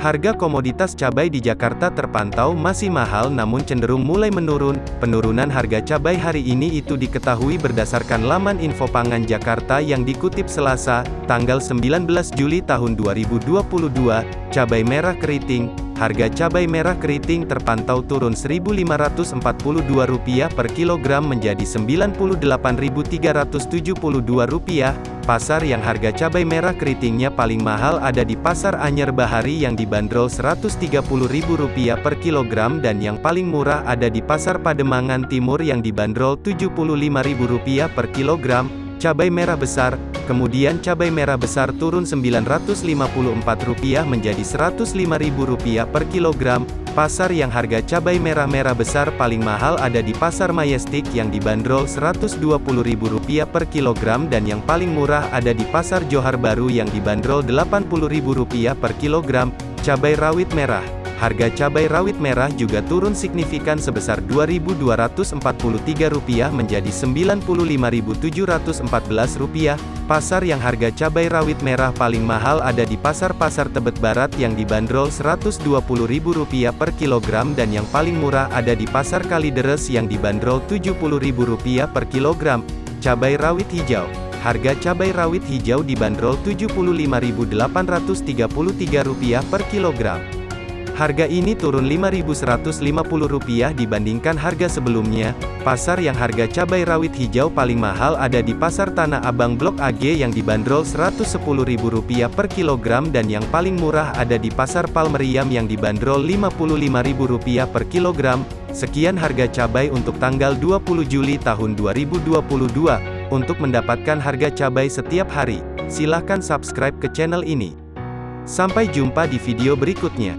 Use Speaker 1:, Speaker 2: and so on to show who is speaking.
Speaker 1: Harga komoditas cabai di Jakarta terpantau masih mahal namun cenderung mulai menurun. Penurunan harga cabai hari ini itu diketahui berdasarkan laman Info Pangan Jakarta yang dikutip Selasa, tanggal 19 Juli tahun 2022. Cabai merah keriting, harga cabai merah keriting terpantau turun Rp1.542 per kilogram menjadi Rp98.372. Pasar yang harga cabai merah keritingnya paling mahal ada di Pasar Anyer Bahari yang dibanderol Rp130.000 per kilogram dan yang paling murah ada di Pasar Pademangan Timur yang dibanderol Rp75.000 per kilogram. Cabai merah besar, kemudian cabai merah besar turun Rp954 menjadi Rp105.000 per kilogram. Pasar yang harga cabai merah-merah besar paling mahal ada di Pasar Majestic yang dibanderol Rp120.000 per kilogram dan yang paling murah ada di Pasar Johar Baru yang dibanderol Rp80.000 per kilogram. Cabai rawit merah Harga cabai rawit merah juga turun signifikan sebesar Rp2.243 menjadi Rp95.714. Pasar yang harga cabai rawit merah paling mahal ada di Pasar-Pasar Tebet Barat yang dibanderol Rp120.000 per kilogram dan yang paling murah ada di Pasar Kalideres yang dibanderol Rp70.000 per kilogram. Cabai rawit hijau Harga cabai rawit hijau dibanderol Rp75.833 per kilogram. Harga ini turun Rp5.150 dibandingkan harga sebelumnya. Pasar yang harga cabai rawit hijau paling mahal ada di Pasar Tanah Abang Blok AG yang dibanderol Rp110.000 per kilogram dan yang paling murah ada di Pasar Palmeriam yang dibanderol Rp55.000 per kilogram. Sekian harga cabai untuk tanggal 20 Juli tahun 2022. Untuk mendapatkan harga cabai setiap hari, silakan subscribe ke channel ini. Sampai jumpa di video berikutnya.